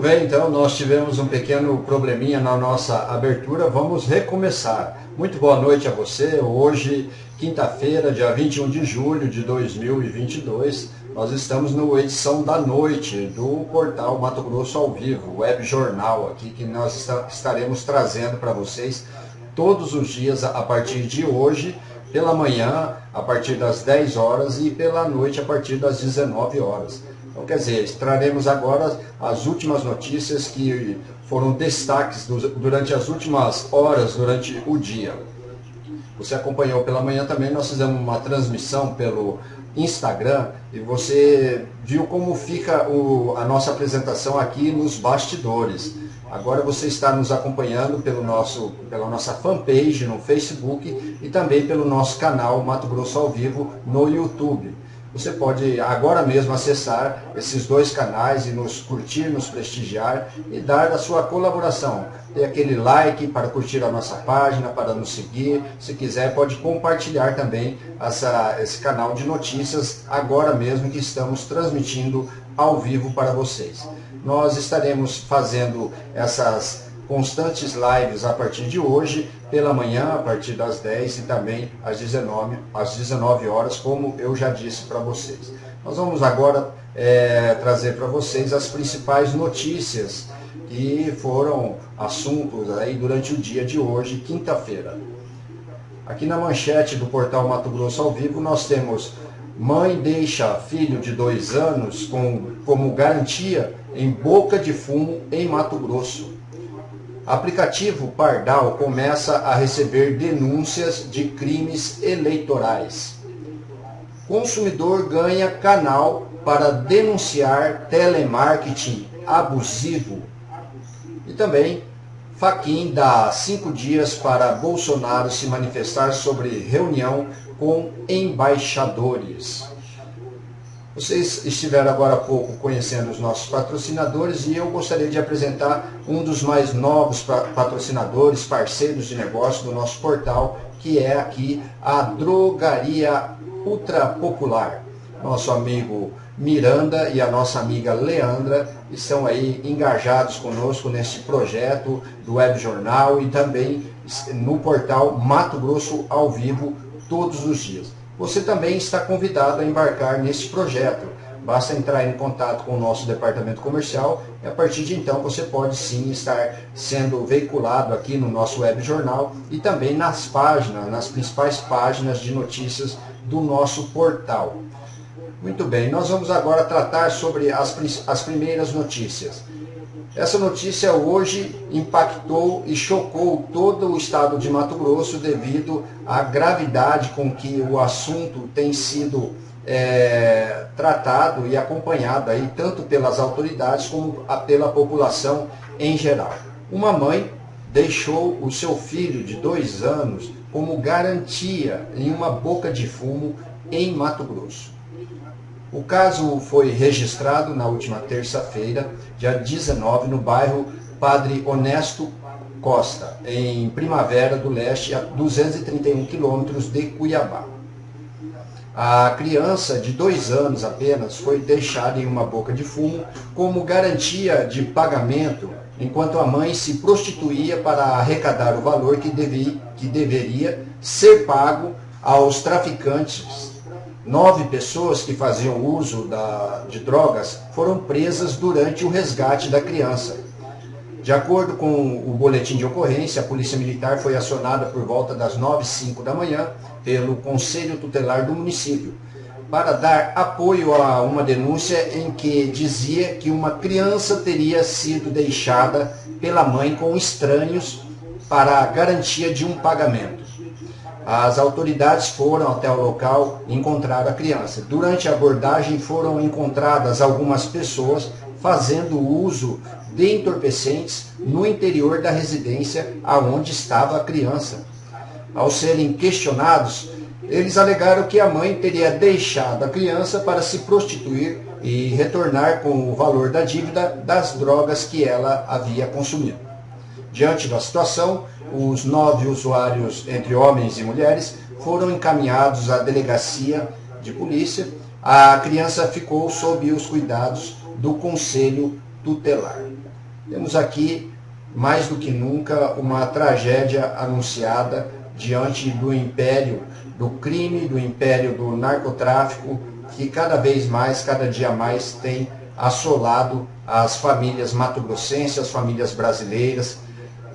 Bem, então nós tivemos um pequeno probleminha na nossa abertura, vamos recomeçar. Muito boa noite a você, hoje, quinta-feira, dia 21 de julho de 2022, nós estamos no edição da noite do portal Mato Grosso ao Vivo, web jornal aqui, que nós estaremos trazendo para vocês todos os dias a partir de hoje, pela manhã a partir das 10 horas e pela noite a partir das 19 horas. Então, quer dizer, traremos agora as últimas notícias que foram destaques durante as últimas horas, durante o dia. Você acompanhou pela manhã também, nós fizemos uma transmissão pelo Instagram e você viu como fica o, a nossa apresentação aqui nos bastidores. Agora você está nos acompanhando pelo nosso, pela nossa fanpage no Facebook e também pelo nosso canal Mato Grosso ao Vivo no YouTube. Você pode agora mesmo acessar esses dois canais e nos curtir, nos prestigiar e dar a sua colaboração. Dê aquele like para curtir a nossa página, para nos seguir. Se quiser, pode compartilhar também essa, esse canal de notícias agora mesmo que estamos transmitindo ao vivo para vocês. Nós estaremos fazendo essas constantes lives a partir de hoje, pela manhã, a partir das 10 e também às 19, às 19 horas, como eu já disse para vocês. Nós vamos agora é, trazer para vocês as principais notícias que foram assuntos aí durante o dia de hoje, quinta-feira. Aqui na manchete do portal Mato Grosso ao Vivo nós temos Mãe deixa filho de dois anos com, como garantia em boca de fumo em Mato Grosso. Aplicativo Pardal começa a receber denúncias de crimes eleitorais. Consumidor ganha canal para denunciar telemarketing abusivo. E também, Faquin dá cinco dias para Bolsonaro se manifestar sobre reunião com embaixadores. Vocês estiveram agora há pouco conhecendo os nossos patrocinadores e eu gostaria de apresentar um dos mais novos patrocinadores, parceiros de negócio do nosso portal, que é aqui a Drogaria Ultra Popular. Nosso amigo Miranda e a nossa amiga Leandra estão aí engajados conosco nesse projeto do Web Jornal e também no portal Mato Grosso ao vivo todos os dias você também está convidado a embarcar nesse projeto. Basta entrar em contato com o nosso departamento comercial e a partir de então você pode sim estar sendo veiculado aqui no nosso web jornal e também nas páginas, nas principais páginas de notícias do nosso portal. Muito bem, nós vamos agora tratar sobre as, as primeiras notícias. Essa notícia hoje impactou e chocou todo o estado de Mato Grosso devido à gravidade com que o assunto tem sido é, tratado e acompanhado aí, tanto pelas autoridades como pela população em geral. Uma mãe deixou o seu filho de dois anos como garantia em uma boca de fumo em Mato Grosso. O caso foi registrado na última terça-feira, dia 19, no bairro Padre Honesto Costa, em Primavera do Leste, a 231 quilômetros de Cuiabá. A criança de dois anos apenas foi deixada em uma boca de fumo como garantia de pagamento, enquanto a mãe se prostituía para arrecadar o valor que, que deveria ser pago aos traficantes Nove pessoas que faziam uso da, de drogas foram presas durante o resgate da criança. De acordo com o boletim de ocorrência, a Polícia Militar foi acionada por volta das 9 e 5 da manhã pelo Conselho Tutelar do município para dar apoio a uma denúncia em que dizia que uma criança teria sido deixada pela mãe com estranhos para a garantia de um pagamento. As autoridades foram até o local e encontraram a criança. Durante a abordagem foram encontradas algumas pessoas fazendo uso de entorpecentes no interior da residência aonde estava a criança. Ao serem questionados, eles alegaram que a mãe teria deixado a criança para se prostituir e retornar com o valor da dívida das drogas que ela havia consumido. Diante da situação, os nove usuários, entre homens e mulheres, foram encaminhados à delegacia de polícia. A criança ficou sob os cuidados do conselho tutelar. Temos aqui, mais do que nunca, uma tragédia anunciada diante do império do crime, do império do narcotráfico, que cada vez mais, cada dia mais tem assolado as famílias mato-grossenses, as famílias brasileiras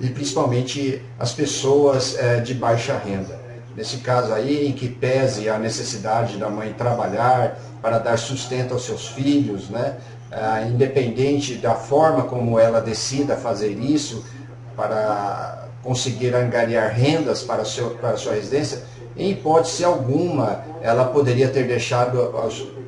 e principalmente as pessoas é, de baixa renda. Nesse caso aí, em que pese a necessidade da mãe trabalhar para dar sustento aos seus filhos, né? É, independente da forma como ela decida fazer isso, para conseguir angariar rendas para, seu, para sua residência, em hipótese alguma, ela poderia ter deixado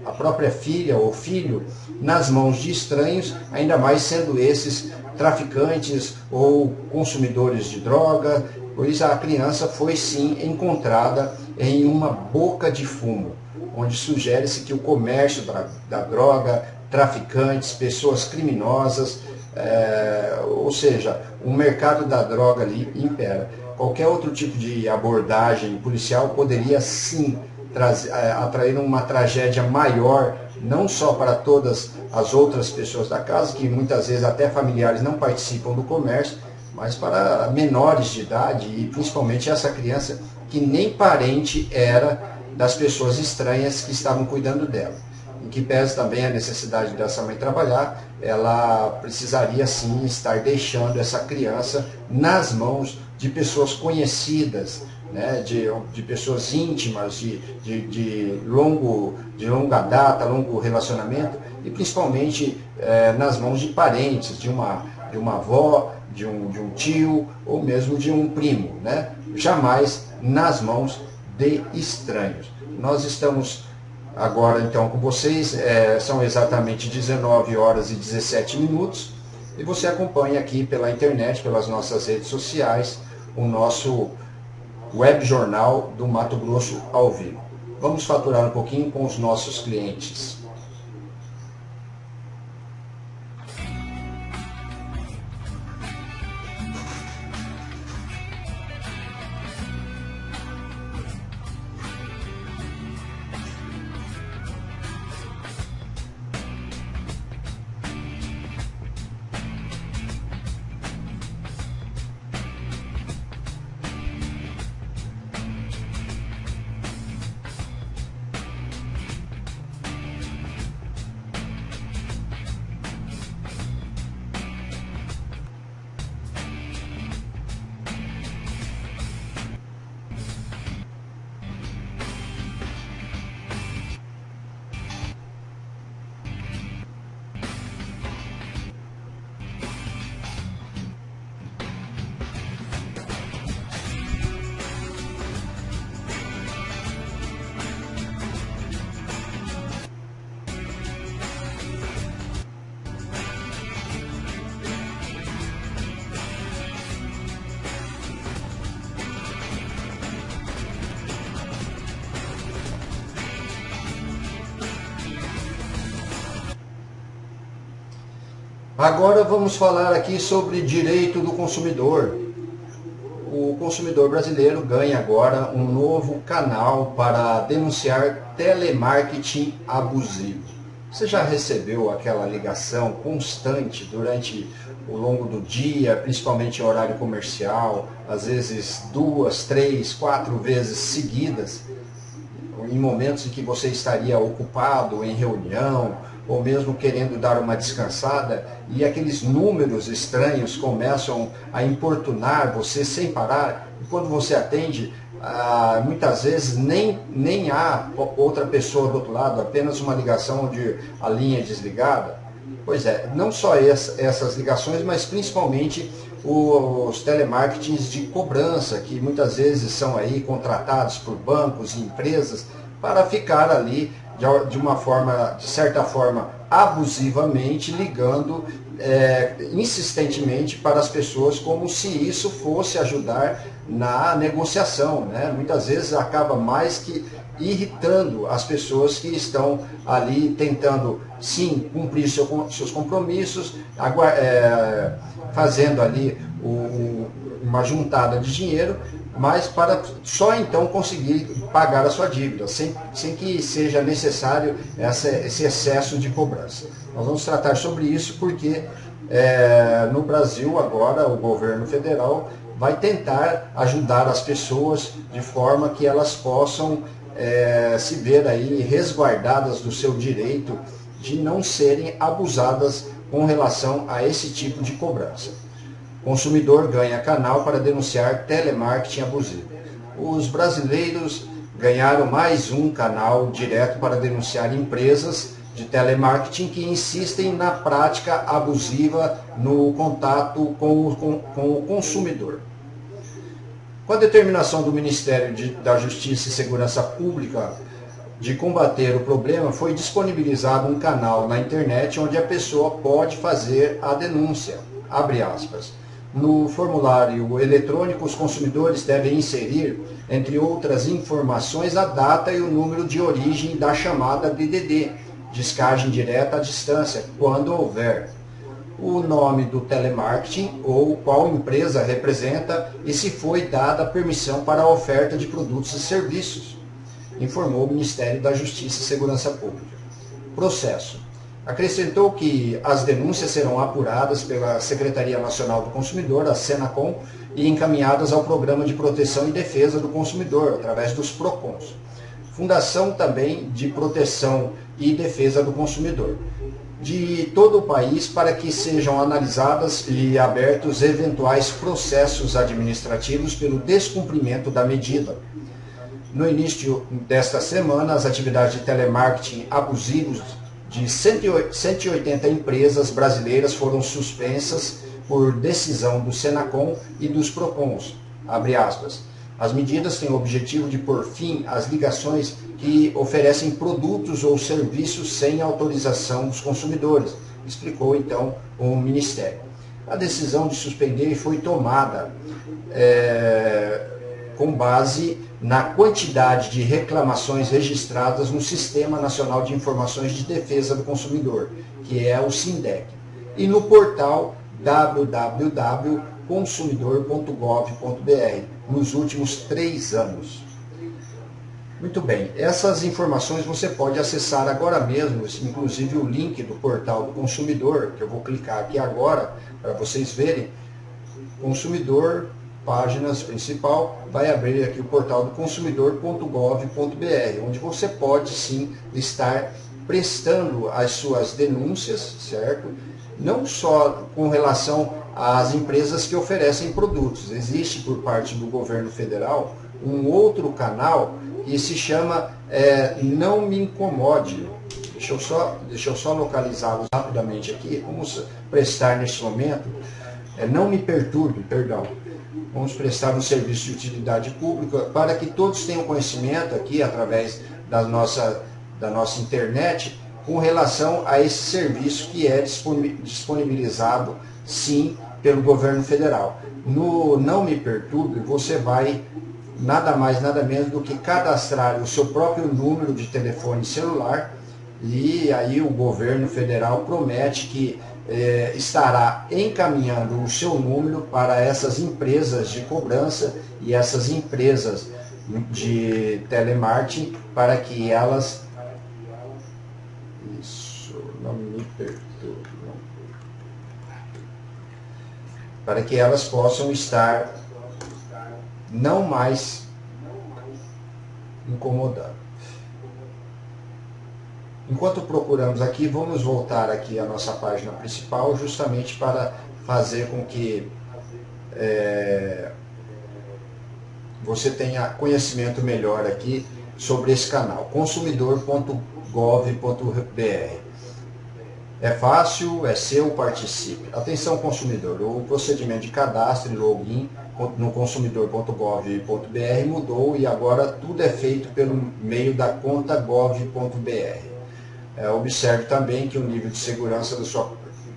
a própria filha ou filho nas mãos de estranhos, ainda mais sendo esses traficantes ou consumidores de droga. Por isso a criança foi sim encontrada em uma boca de fumo, onde sugere-se que o comércio da, da droga, traficantes, pessoas criminosas, é, ou seja, o mercado da droga ali impera. Qualquer outro tipo de abordagem policial poderia sim trazer, é, atrair uma tragédia maior, não só para todas as outras pessoas da casa, que muitas vezes até familiares não participam do comércio, mas para menores de idade e principalmente essa criança que nem parente era das pessoas estranhas que estavam cuidando dela. Em que pese também a necessidade dessa mãe trabalhar, ela precisaria sim estar deixando essa criança nas mãos de pessoas conhecidas, né, de, de pessoas íntimas, de, de, de, longo, de longa data, longo relacionamento, e principalmente é, nas mãos de parentes, de uma, de uma avó, de um, de um tio ou mesmo de um primo, né? jamais nas mãos de estranhos. Nós estamos agora então com vocês. É, são exatamente 19 horas e 17 minutos. E você acompanha aqui pela internet, pelas nossas redes sociais, o nosso web jornal do Mato Grosso ao vivo. Vamos faturar um pouquinho com os nossos clientes. Agora vamos falar aqui sobre direito do consumidor. O consumidor brasileiro ganha agora um novo canal para denunciar telemarketing abusivo. Você já recebeu aquela ligação constante durante o longo do dia, principalmente em horário comercial, às vezes duas, três, quatro vezes seguidas, em momentos em que você estaria ocupado em reunião ou mesmo querendo dar uma descansada, e aqueles números estranhos começam a importunar você sem parar, e quando você atende, ah, muitas vezes nem, nem há outra pessoa do outro lado, apenas uma ligação onde a linha é desligada. Pois é, não só essa, essas ligações, mas principalmente os telemarketings de cobrança, que muitas vezes são aí contratados por bancos e empresas para ficar ali de uma forma, de certa forma, abusivamente, ligando é, insistentemente para as pessoas como se isso fosse ajudar na negociação. Né? Muitas vezes acaba mais que irritando as pessoas que estão ali tentando, sim, cumprir seu, seus compromissos, é, fazendo ali o, uma juntada de dinheiro, mas para só então conseguir pagar a sua dívida, sem, sem que seja necessário essa, esse excesso de cobrança. Nós vamos tratar sobre isso porque é, no Brasil agora o governo federal vai tentar ajudar as pessoas de forma que elas possam é, se ver aí resguardadas do seu direito de não serem abusadas com relação a esse tipo de cobrança. Consumidor ganha canal para denunciar telemarketing abusivo. Os brasileiros ganharam mais um canal direto para denunciar empresas de telemarketing que insistem na prática abusiva no contato com o, com, com o consumidor. Com a determinação do Ministério de, da Justiça e Segurança Pública de combater o problema, foi disponibilizado um canal na internet onde a pessoa pode fazer a denúncia. Abre aspas. No formulário eletrônico, os consumidores devem inserir, entre outras informações, a data e o número de origem da chamada DDD, descagem direta à distância, quando houver o nome do telemarketing ou qual empresa representa e se foi dada permissão para a oferta de produtos e serviços, informou o Ministério da Justiça e Segurança Pública. Processo. Acrescentou que as denúncias serão apuradas pela Secretaria Nacional do Consumidor, a Senacom, e encaminhadas ao Programa de Proteção e Defesa do Consumidor, através dos PROCONs. Fundação também de Proteção e Defesa do Consumidor de todo o país para que sejam analisadas e abertos eventuais processos administrativos pelo descumprimento da medida. No início desta semana, as atividades de telemarketing abusivos de 180 empresas brasileiras foram suspensas por decisão do Senacom e dos Procons. As medidas têm o objetivo de pôr fim às ligações que oferecem produtos ou serviços sem autorização dos consumidores, explicou então o Ministério. A decisão de suspender foi tomada é, com base na quantidade de reclamações registradas no Sistema Nacional de Informações de Defesa do Consumidor, que é o SINDEC, e no portal www.consumidor.gov.br, nos últimos três anos. Muito bem, essas informações você pode acessar agora mesmo, inclusive o link do portal do consumidor, que eu vou clicar aqui agora para vocês verem. Consumidor, páginas principal, vai abrir aqui o portal do consumidor.gov.br, onde você pode sim estar prestando as suas denúncias, certo? Não só com relação às empresas que oferecem produtos. Existe por parte do governo federal um outro canal e se chama é, Não Me Incomode. Deixa eu só, deixa eu só localizá-los rapidamente aqui. Vamos prestar neste momento, é, Não Me Perturbe, perdão. Vamos prestar um serviço de utilidade pública para que todos tenham conhecimento aqui, através da nossa, da nossa internet, com relação a esse serviço que é disponibilizado, sim, pelo governo federal. No Não Me Perturbe, você vai nada mais, nada menos do que cadastrar o seu próprio número de telefone celular e aí o governo federal promete que eh, estará encaminhando o seu número para essas empresas de cobrança e essas empresas de telemarketing para que elas isso não me perturbe para que elas possam estar não mais incomodando. Enquanto procuramos aqui, vamos voltar aqui à nossa página principal, justamente para fazer com que é, você tenha conhecimento melhor aqui sobre esse canal, consumidor.gov.br. É fácil, é seu, participe. Atenção consumidor, o procedimento de cadastro e login no consumidor.gov.br mudou e agora tudo é feito pelo meio da conta gov.br. É, observe também que o nível de segurança da sua,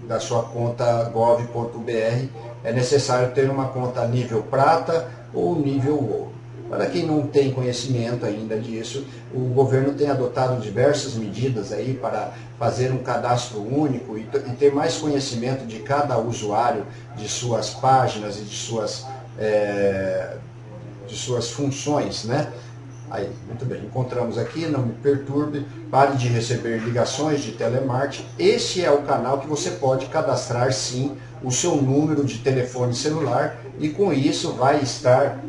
da sua conta gov.br é necessário ter uma conta nível prata ou nível ouro. Para quem não tem conhecimento ainda disso, o governo tem adotado diversas medidas aí para fazer um cadastro único e, e ter mais conhecimento de cada usuário, de suas páginas e de suas, é, de suas funções, né? Aí, muito bem, encontramos aqui, não me perturbe, pare de receber ligações de telemarketing. Este é o canal que você pode cadastrar sim o seu número de telefone celular e com isso vai estar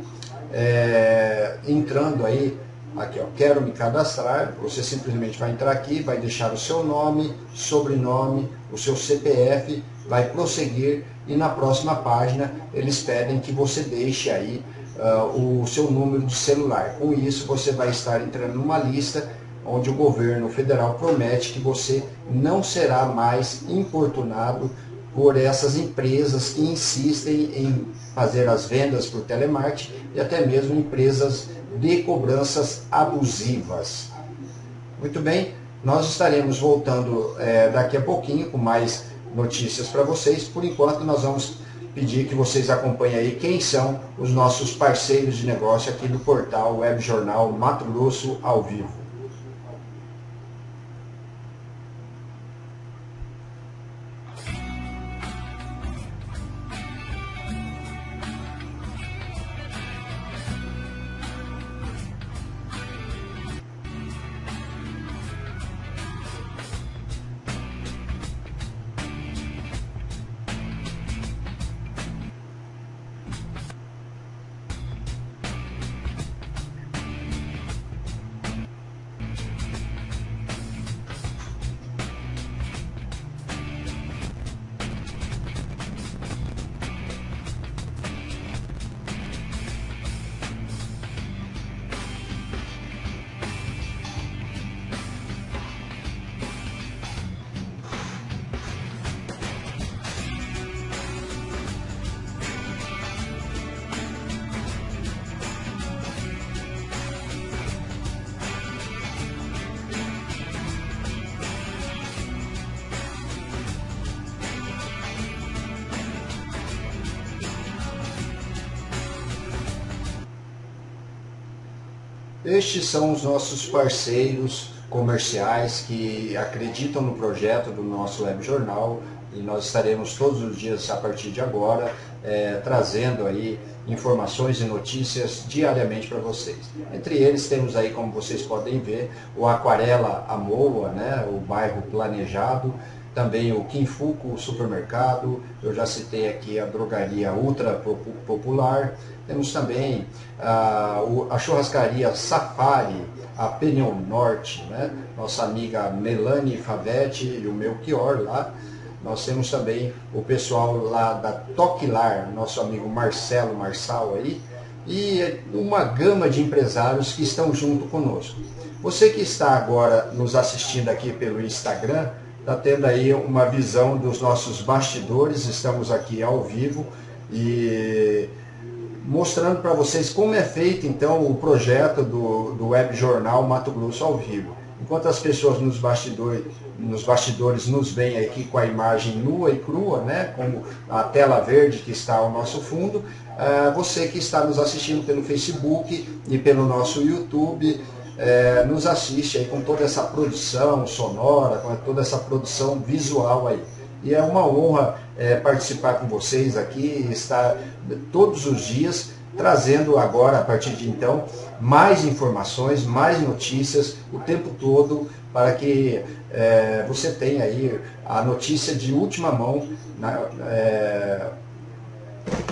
é, entrando aí, aqui ó, quero me cadastrar, você simplesmente vai entrar aqui, vai deixar o seu nome, sobrenome, o seu CPF, vai prosseguir e na próxima página eles pedem que você deixe aí uh, o seu número de celular. Com isso você vai estar entrando numa lista onde o governo federal promete que você não será mais importunado por essas empresas que insistem em fazer as vendas por telemarketing e até mesmo empresas de cobranças abusivas. Muito bem, nós estaremos voltando é, daqui a pouquinho com mais notícias para vocês. Por enquanto, nós vamos pedir que vocês acompanhem aí quem são os nossos parceiros de negócio aqui do portal Web Jornal Mato Grosso ao vivo. Estes são os nossos parceiros comerciais que acreditam no projeto do nosso web jornal e nós estaremos todos os dias a partir de agora é, trazendo aí informações e notícias diariamente para vocês. Entre eles temos aí, como vocês podem ver, o Aquarela Amoa, né, o bairro planejado, também o Kinfuku Supermercado, eu já citei aqui a drogaria Ultra Popular, temos também a, a churrascaria Safari, a Penion Norte, né? nossa amiga Melanie Favetti e o Melchior lá. Nós temos também o pessoal lá da Toquilar, nosso amigo Marcelo Marçal aí, e uma gama de empresários que estão junto conosco. Você que está agora nos assistindo aqui pelo Instagram, está tendo aí uma visão dos nossos bastidores, estamos aqui ao vivo e mostrando para vocês como é feito então o projeto do, do web jornal Mato Grosso ao vivo. Enquanto as pessoas nos bastidores, nos bastidores nos veem aqui com a imagem nua e crua, né, como a tela verde que está ao nosso fundo, uh, você que está nos assistindo pelo Facebook e pelo nosso YouTube, é, nos assiste aí com toda essa produção sonora, com toda essa produção visual aí. E é uma honra é, participar com vocês aqui, estar todos os dias trazendo agora, a partir de então, mais informações, mais notícias o tempo todo para que é, você tenha aí a notícia de última mão na, é,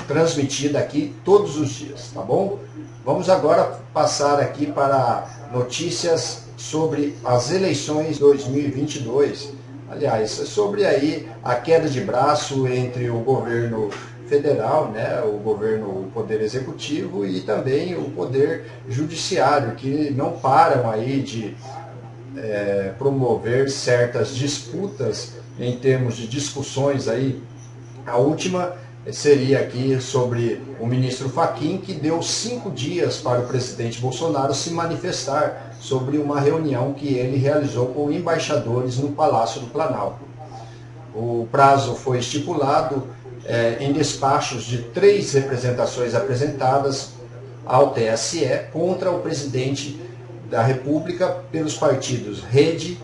transmitida aqui todos os dias, tá bom? Vamos agora passar aqui para notícias sobre as eleições 2022. Aliás, sobre aí a queda de braço entre o governo federal, né, o governo, o poder executivo e também o poder judiciário, que não param aí de é, promover certas disputas em termos de discussões aí. A última seria aqui sobre o ministro Faquim, que deu cinco dias para o presidente Bolsonaro se manifestar sobre uma reunião que ele realizou com embaixadores no Palácio do Planalto. O prazo foi estipulado é, em despachos de três representações apresentadas ao TSE contra o presidente da República pelos partidos Rede,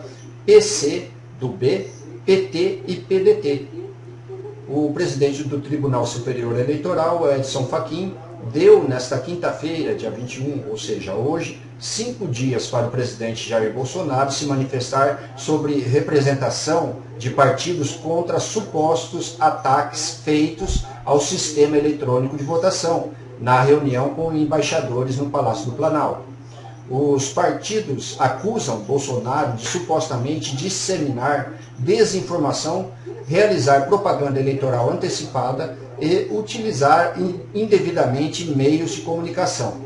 PC do B, PT e PDT, o presidente do Tribunal Superior Eleitoral, Edson Fachin, deu nesta quinta-feira, dia 21, ou seja, hoje, cinco dias para o presidente Jair Bolsonaro se manifestar sobre representação de partidos contra supostos ataques feitos ao sistema eletrônico de votação, na reunião com embaixadores no Palácio do Planalto. Os partidos acusam Bolsonaro de supostamente disseminar desinformação, realizar propaganda eleitoral antecipada e utilizar indevidamente meios de comunicação.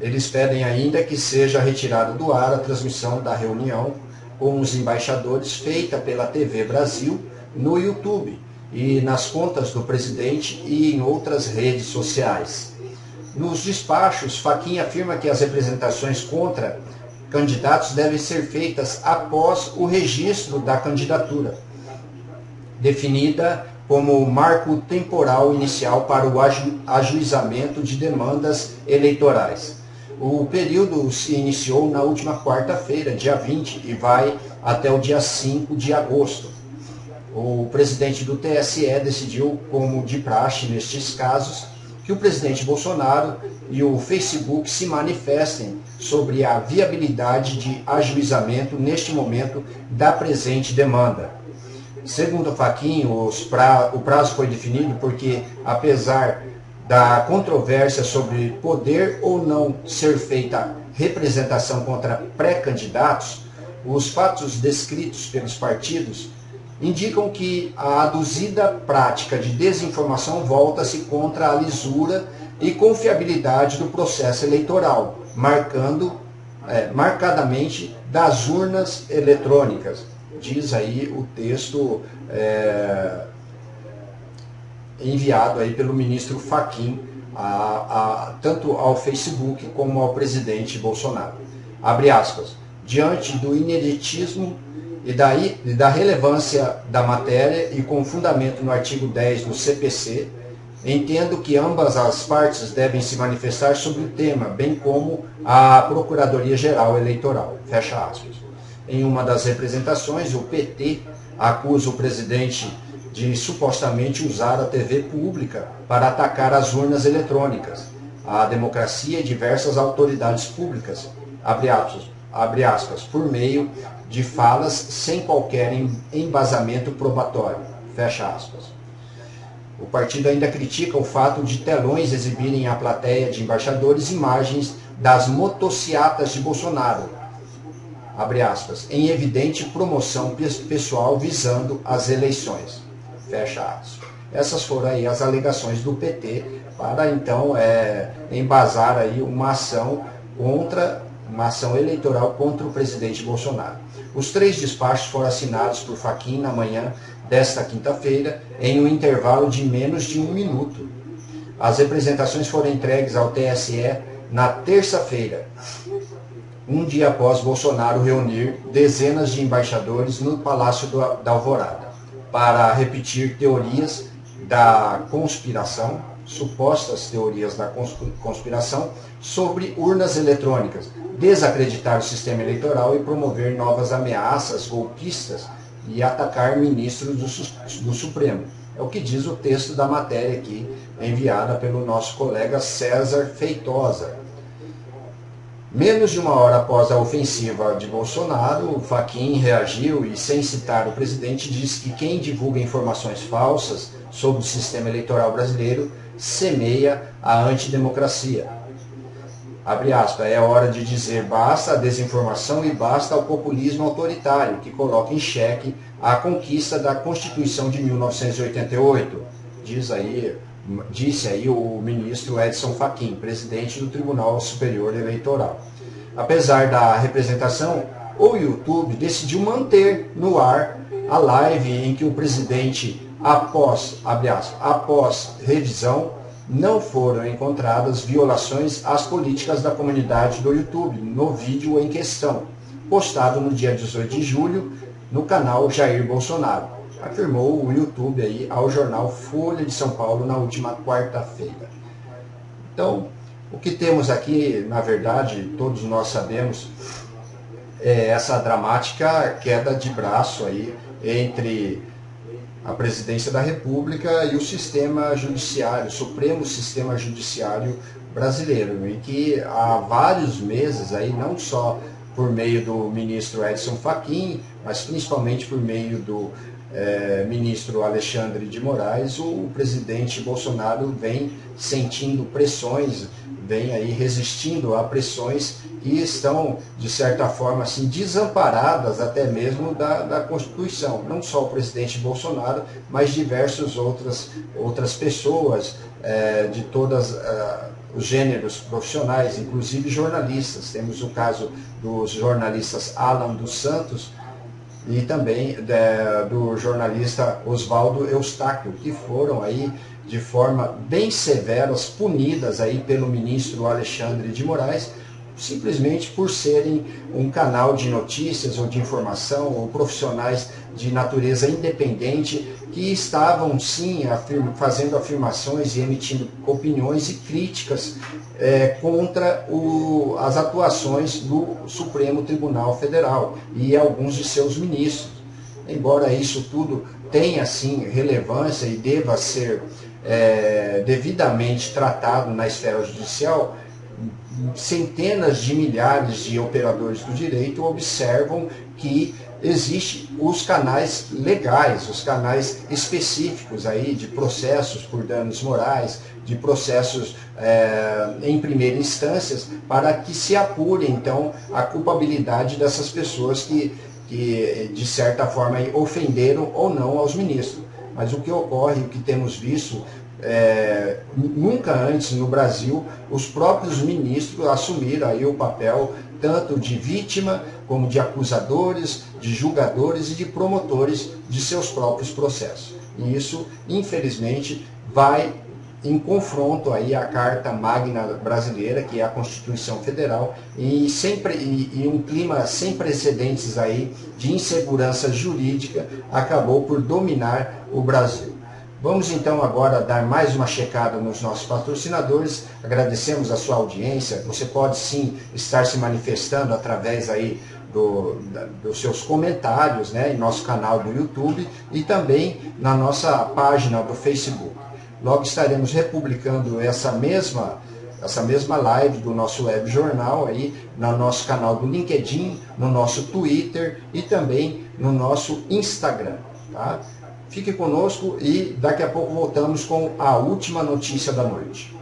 Eles pedem ainda que seja retirada do ar a transmissão da reunião com os embaixadores feita pela TV Brasil no YouTube e nas contas do presidente e em outras redes sociais. Nos despachos, Faquinha afirma que as representações contra candidatos devem ser feitas após o registro da candidatura, definida como marco temporal inicial para o aju ajuizamento de demandas eleitorais. O período se iniciou na última quarta-feira, dia 20, e vai até o dia 5 de agosto. O presidente do TSE decidiu, como de praxe nestes casos, que o presidente Bolsonaro e o Facebook se manifestem sobre a viabilidade de ajuizamento neste momento da presente demanda. Segundo o Faquinho, pra, o prazo foi definido porque, apesar da controvérsia sobre poder ou não ser feita representação contra pré-candidatos, os fatos descritos pelos partidos indicam que a aduzida prática de desinformação volta-se contra a lisura e confiabilidade do processo eleitoral, marcando é, marcadamente das urnas eletrônicas. Diz aí o texto é, enviado aí pelo ministro Faquim, a, a, tanto ao Facebook como ao presidente Bolsonaro. Abre aspas. Diante do ineditismo e da, e da relevância da matéria e com fundamento no artigo 10 do CPC, entendo que ambas as partes devem se manifestar sobre o tema, bem como a Procuradoria-Geral Eleitoral. Fecha aspas. Em uma das representações, o PT acusa o presidente de supostamente usar a TV pública para atacar as urnas eletrônicas, a democracia e diversas autoridades públicas, abre aspas, abre aspas, por meio de falas sem qualquer embasamento probatório, fecha aspas. O partido ainda critica o fato de telões exibirem à plateia de embaixadores imagens das motociatas de Bolsonaro, abre aspas, em evidente promoção pessoal visando as eleições. Fecha aspas. Essas foram aí as alegações do PT para então é, embasar aí uma ação contra uma ação eleitoral contra o presidente Bolsonaro. Os três despachos foram assinados por Faquin na manhã desta quinta-feira, em um intervalo de menos de um minuto. As representações foram entregues ao TSE na terça-feira, um dia após Bolsonaro reunir dezenas de embaixadores no Palácio da Alvorada para repetir teorias da conspiração, supostas teorias da conspiração, sobre urnas eletrônicas, desacreditar o sistema eleitoral e promover novas ameaças golpistas e atacar ministros do, do Supremo. É o que diz o texto da matéria aqui, enviada pelo nosso colega César Feitosa, Menos de uma hora após a ofensiva de Bolsonaro, Faquin reagiu e, sem citar o presidente, disse que quem divulga informações falsas sobre o sistema eleitoral brasileiro semeia a antidemocracia. Abre aspas, é hora de dizer basta a desinformação e basta ao populismo autoritário, que coloca em xeque a conquista da Constituição de 1988, diz aí disse aí o ministro Edson Fachin, presidente do Tribunal Superior Eleitoral. Apesar da representação, o YouTube decidiu manter no ar a live em que o presidente, após, aspas, após revisão, não foram encontradas violações às políticas da comunidade do YouTube no vídeo em questão, postado no dia 18 de julho no canal Jair Bolsonaro afirmou o YouTube aí ao jornal Folha de São Paulo na última quarta-feira. Então, o que temos aqui, na verdade, todos nós sabemos, é essa dramática queda de braço aí entre a presidência da República e o sistema judiciário, o Supremo Sistema Judiciário brasileiro, em que há vários meses aí, não só por meio do ministro Edson Fachin, mas principalmente por meio do é, ministro Alexandre de Moraes, o presidente Bolsonaro vem sentindo pressões, vem aí resistindo a pressões que estão, de certa forma, assim, desamparadas até mesmo da, da Constituição. Não só o presidente Bolsonaro, mas diversas outras, outras pessoas é, de todos é, os gêneros profissionais, inclusive jornalistas. Temos o caso dos jornalistas Alan dos Santos, e também de, do jornalista Oswaldo Eustáquio, que foram aí de forma bem severas punidas aí pelo ministro Alexandre de Moraes, simplesmente por serem um canal de notícias ou de informação ou profissionais de natureza independente que estavam sim afirma, fazendo afirmações e emitindo opiniões e críticas é, contra o, as atuações do Supremo Tribunal Federal e alguns de seus ministros. Embora isso tudo tenha sim relevância e deva ser é, devidamente tratado na esfera judicial, centenas de milhares de operadores do direito observam que existem os canais legais, os canais específicos aí de processos por danos morais, de processos é, em primeira instância, para que se apure então a culpabilidade dessas pessoas que, que de certa forma ofenderam ou não aos ministros. Mas o que ocorre, o que temos visto é, nunca antes no Brasil os próprios ministros assumiram aí o papel tanto de vítima como de acusadores, de julgadores e de promotores de seus próprios processos. E isso, infelizmente, vai em confronto aí à Carta Magna brasileira, que é a Constituição Federal, e, sempre, e, e um clima sem precedentes aí de insegurança jurídica acabou por dominar o Brasil. Vamos então agora dar mais uma checada nos nossos patrocinadores. Agradecemos a sua audiência. Você pode sim estar se manifestando através aí do, da, dos seus comentários né, em nosso canal do YouTube e também na nossa página do Facebook. Logo estaremos republicando essa mesma, essa mesma live do nosso web jornal aí no nosso canal do LinkedIn, no nosso Twitter e também no nosso Instagram. Tá? Fique conosco e daqui a pouco voltamos com a última notícia da noite.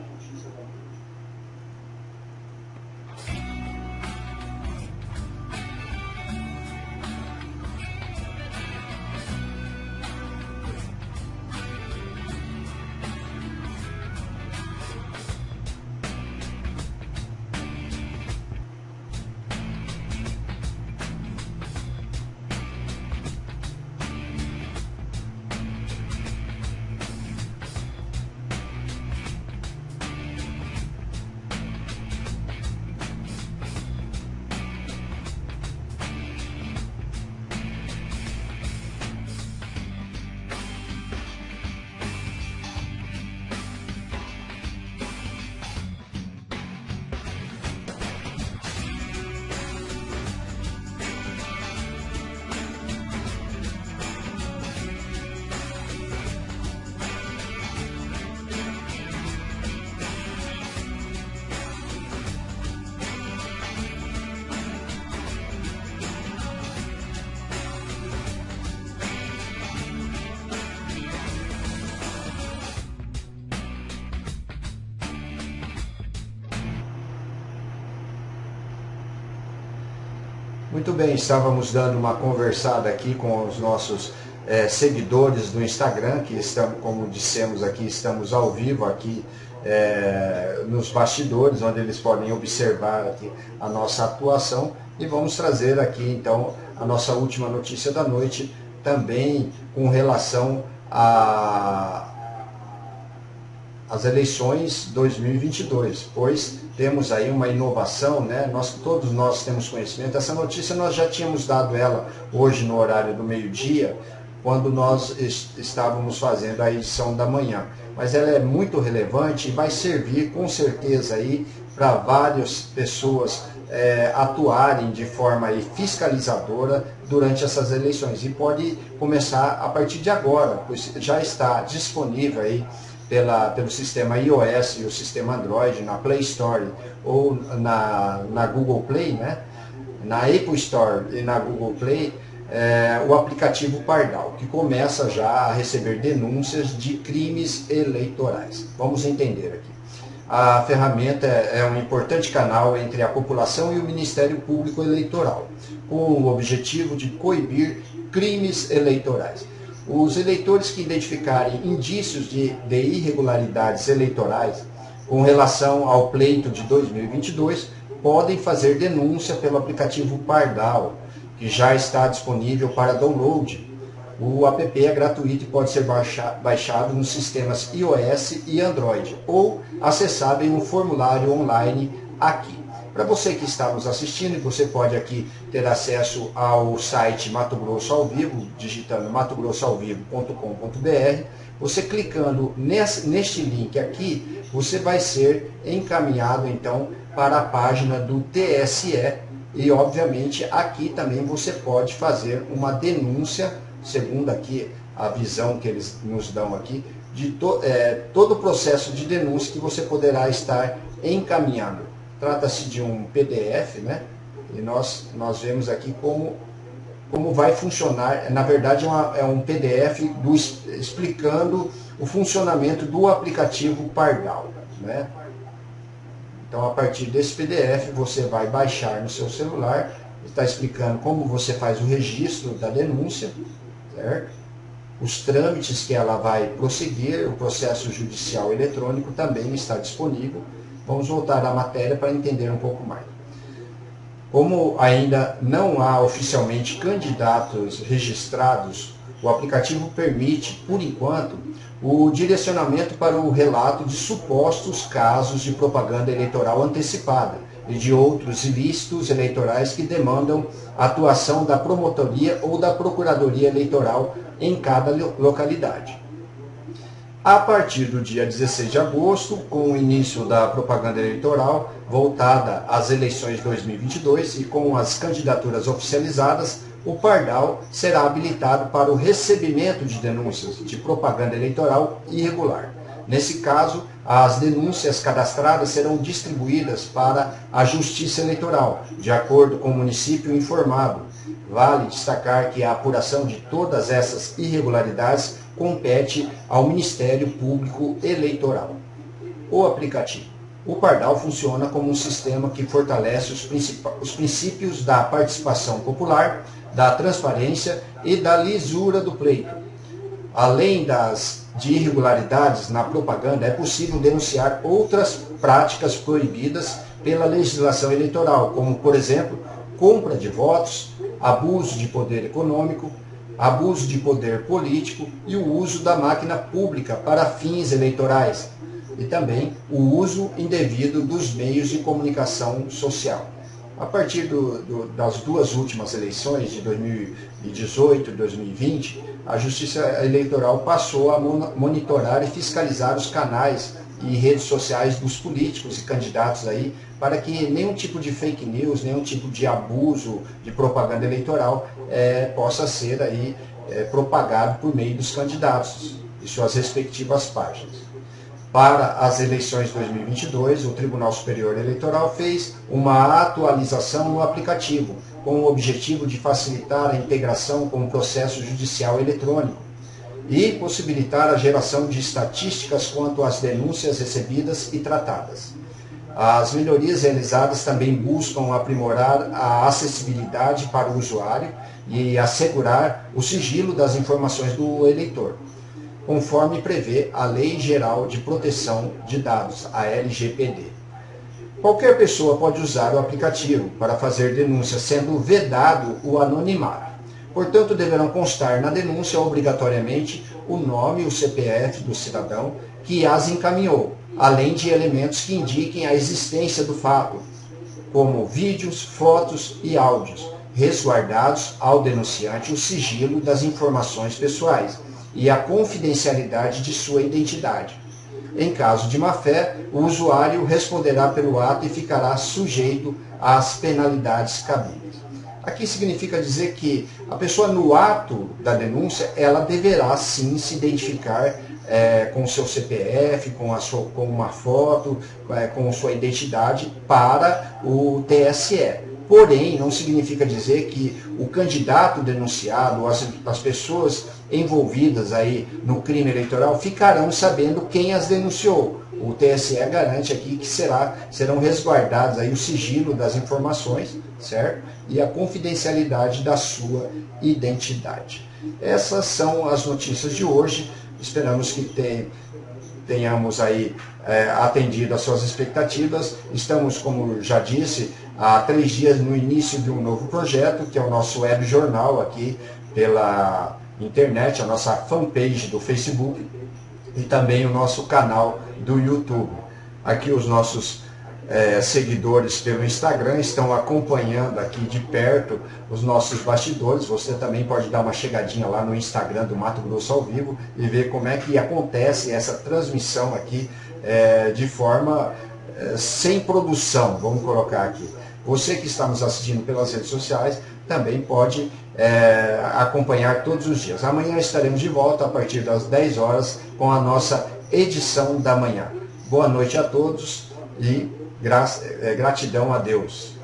Muito bem, estávamos dando uma conversada aqui com os nossos é, seguidores do Instagram, que estamos, como dissemos aqui, estamos ao vivo aqui é, nos bastidores, onde eles podem observar aqui a nossa atuação. E vamos trazer aqui então a nossa última notícia da noite, também com relação a as eleições 2022, pois temos aí uma inovação, né? Nós, todos nós temos conhecimento. Essa notícia nós já tínhamos dado ela hoje no horário do meio-dia, quando nós estávamos fazendo a edição da manhã. Mas ela é muito relevante e vai servir com certeza aí para várias pessoas é, atuarem de forma fiscalizadora durante essas eleições. E pode começar a partir de agora, pois já está disponível aí pela, pelo sistema iOS e o sistema Android na Play Store ou na, na Google Play, né? na Apple Store e na Google Play, é, o aplicativo Pardal, que começa já a receber denúncias de crimes eleitorais. Vamos entender aqui. A ferramenta é um importante canal entre a população e o Ministério Público Eleitoral, com o objetivo de coibir crimes eleitorais. Os eleitores que identificarem indícios de, de irregularidades eleitorais com relação ao pleito de 2022 podem fazer denúncia pelo aplicativo Pardal, que já está disponível para download. O app é gratuito e pode ser baixado nos sistemas iOS e Android ou acessado em um formulário online aqui. Para você que está nos assistindo, você pode aqui ter acesso ao site Mato Grosso ao Vivo, digitando matogrossoalvivo.com.br. Você clicando nesse, neste link aqui, você vai ser encaminhado então para a página do TSE e obviamente aqui também você pode fazer uma denúncia, segundo aqui a visão que eles nos dão aqui, de to, é, todo o processo de denúncia que você poderá estar encaminhando. Trata-se de um PDF, né? E nós, nós vemos aqui como, como vai funcionar. Na verdade, é, uma, é um PDF do, explicando o funcionamento do aplicativo Pardal, né? Então, a partir desse PDF, você vai baixar no seu celular, está explicando como você faz o registro da denúncia, certo? Os trâmites que ela vai prosseguir, o processo judicial eletrônico também está disponível. Vamos voltar à matéria para entender um pouco mais. Como ainda não há oficialmente candidatos registrados, o aplicativo permite, por enquanto, o direcionamento para o relato de supostos casos de propaganda eleitoral antecipada e de outros ilícitos eleitorais que demandam atuação da promotoria ou da procuradoria eleitoral em cada localidade. A partir do dia 16 de agosto, com o início da propaganda eleitoral voltada às eleições 2022 e com as candidaturas oficializadas, o Pardal será habilitado para o recebimento de denúncias de propaganda eleitoral irregular. Nesse caso, as denúncias cadastradas serão distribuídas para a Justiça Eleitoral, de acordo com o município informado. Vale destacar que a apuração de todas essas irregularidades compete ao Ministério Público Eleitoral. O aplicativo. O Pardal funciona como um sistema que fortalece os, os princípios da participação popular, da transparência e da lisura do pleito. Além das de irregularidades na propaganda, é possível denunciar outras práticas proibidas pela legislação eleitoral, como, por exemplo, compra de votos, abuso de poder econômico, abuso de poder político e o uso da máquina pública para fins eleitorais e também o uso indevido dos meios de comunicação social. A partir do, do, das duas últimas eleições, de 2018 e 2020, a Justiça Eleitoral passou a monitorar e fiscalizar os canais e redes sociais dos políticos e candidatos aí, para que nenhum tipo de fake news, nenhum tipo de abuso de propaganda eleitoral é, possa ser aí é, propagado por meio dos candidatos e suas respectivas páginas. Para as eleições 2022, o Tribunal Superior Eleitoral fez uma atualização no aplicativo, com o objetivo de facilitar a integração com o processo judicial eletrônico e possibilitar a geração de estatísticas quanto às denúncias recebidas e tratadas. As melhorias realizadas também buscam aprimorar a acessibilidade para o usuário e assegurar o sigilo das informações do eleitor, conforme prevê a Lei Geral de Proteção de Dados, a LGPD. Qualquer pessoa pode usar o aplicativo para fazer denúncia, sendo vedado o anonimato. Portanto, deverão constar na denúncia obrigatoriamente o nome e o CPF do cidadão que as encaminhou, além de elementos que indiquem a existência do fato, como vídeos, fotos e áudios, resguardados ao denunciante o sigilo das informações pessoais e a confidencialidade de sua identidade. Em caso de má-fé, o usuário responderá pelo ato e ficará sujeito às penalidades cabíveis. Aqui significa dizer que a pessoa no ato da denúncia, ela deverá sim se identificar é, com o seu CPF, com, a sua, com uma foto, é, com sua identidade para o TSE. Porém, não significa dizer que o candidato denunciado, as, as pessoas envolvidas aí no crime eleitoral ficarão sabendo quem as denunciou. O TSE garante aqui que será, serão resguardados aí o sigilo das informações, certo? E a confidencialidade da sua identidade. Essas são as notícias de hoje. Esperamos que tenhamos aí é, atendido às suas expectativas. Estamos, como já disse, há três dias no início de um novo projeto, que é o nosso web jornal aqui pela internet, a nossa fanpage do Facebook e também o nosso canal do YouTube. Aqui os nossos é, seguidores pelo Instagram estão acompanhando aqui de perto os nossos bastidores. Você também pode dar uma chegadinha lá no Instagram do Mato Grosso ao vivo e ver como é que acontece essa transmissão aqui é, de forma é, sem produção, vamos colocar aqui. Você que está nos assistindo pelas redes sociais também pode é, acompanhar todos os dias. Amanhã estaremos de volta a partir das 10 horas com a nossa edição da manhã. Boa noite a todos e é, gratidão a Deus.